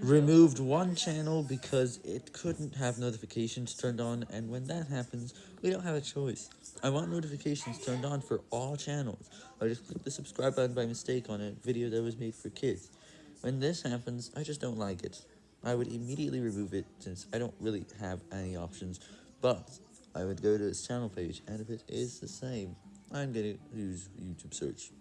removed one channel because it couldn't have notifications turned on, and when that happens, we don't have a choice. I want notifications turned on for all channels. I just clicked the subscribe button by mistake on a video that was made for kids. When this happens, I just don't like it. I would immediately remove it since I don't really have any options, but I would go to its channel page, and if it is the same, I'm going to use YouTube search.